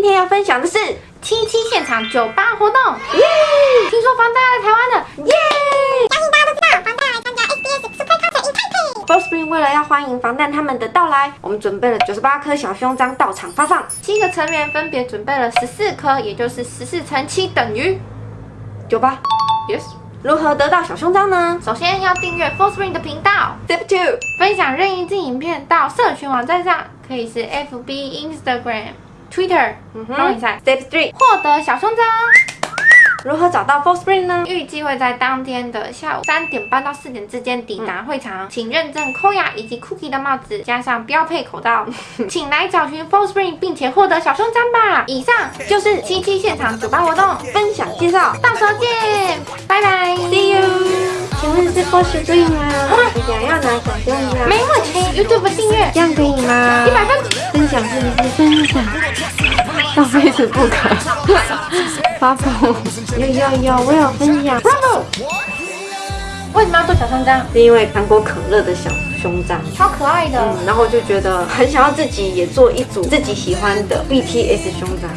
今天要分享的是七七现场酒吧活动，耶！听说防弹来台湾了，耶！相信大家都知道，防弹来参加 SBS Super Concert in Taipei。f o r Spring 为了要欢迎防弹他们的到来，我们准备了九十八颗小胸章到场发放。七个成员分别准备了十四颗，也就是十四乘七等于九八，yes。如何得到小胸章呢首先要订阅 Full Spring 的频道，？Step two，分享任意支影片到社群网站上，可以是 FB、Instagram、Twitter，嗯帮我一下，Step three，获得小胸章。如何找到 f o l Spring 呢？预计会在当天的下午三点半到四点之间抵达会场，请认证 Koya 以及 Cookie 的帽子，加上标配口罩，请来找寻 Full Spring，并且获得小胸章吧。以上就是七七现场酒吧活动，分享介绍到时候见，拜拜，See you。请问是 For Spring 吗？你想要拿小胸章？没问题，YouTube 订阅这样可以吗？一百分。分享是不是分享？到 Facebook 发疯！要要要，我要分享。Bravo！为什么要做小胸章？是因为韩国可乐的小胸章。超可爱的。嗯，然后就觉得很想要自己也做一组自己喜欢的 BTS 胸章。